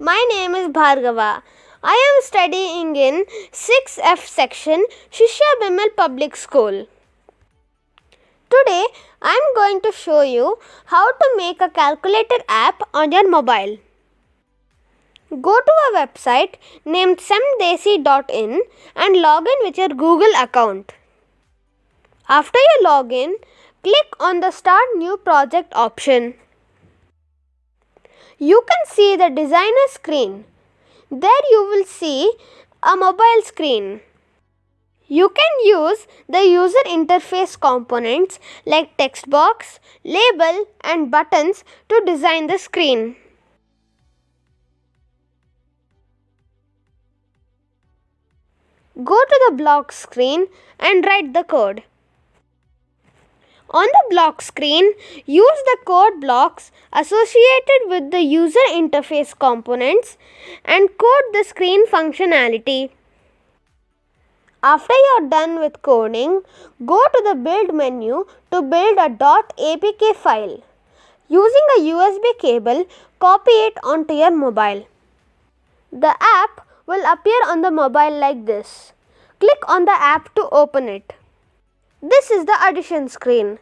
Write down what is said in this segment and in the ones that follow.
my name is Bhargava. I am studying in 6F section Shishya BEML Public School. Today I am going to show you how to make a calculator app on your mobile. Go to a website named semdesi.in and log in with your Google account. After you log in, click on the Start New Project option. You can see the designer screen. There you will see a mobile screen. You can use the user interface components like text box, label and buttons to design the screen. Go to the block screen and write the code. On the block screen, use the code blocks associated with the user interface components and code the screen functionality. After you are done with coding, go to the build menu to build a .apk file. Using a USB cable, copy it onto your mobile. The app will appear on the mobile like this. Click on the app to open it. This is the addition screen.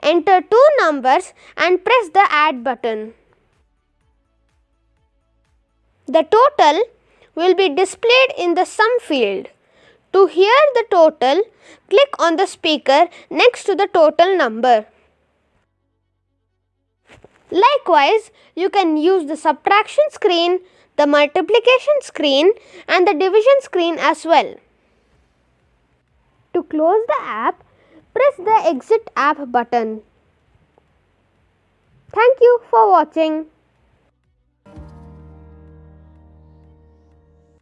Enter two numbers and press the add button. The total will be displayed in the sum field. To hear the total, click on the speaker next to the total number. Likewise, you can use the subtraction screen, the multiplication screen and the division screen as well. To close the app, press the exit app button. Thank you for watching.